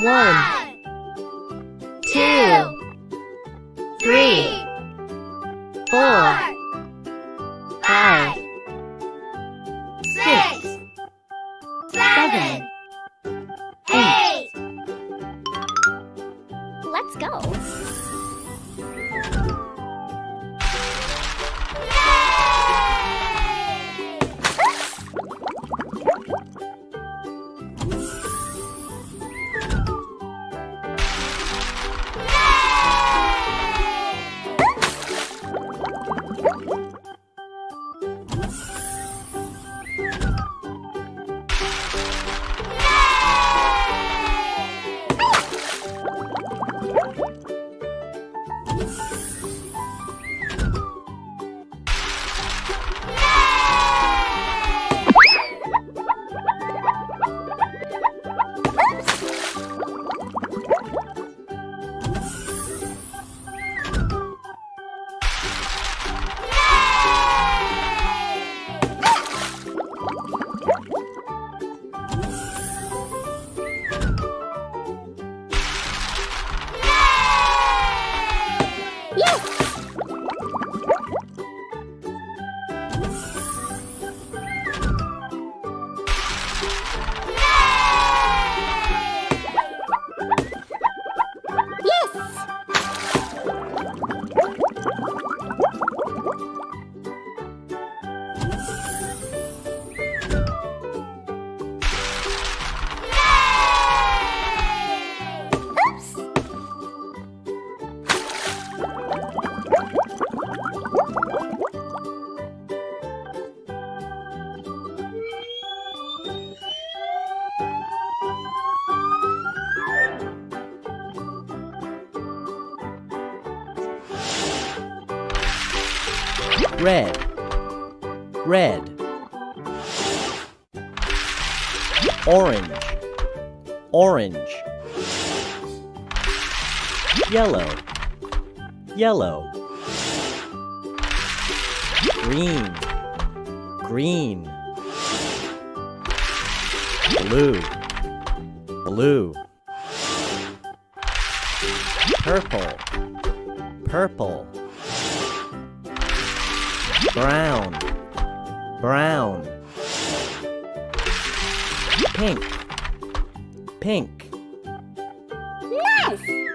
One, two, three, four, five, six, seven, eight. Let's go. Yes! Oops! Red, red. Orange, orange. Yellow, yellow. Green, green. Blue, blue. Purple, purple brown, brown, pink, pink, Nice!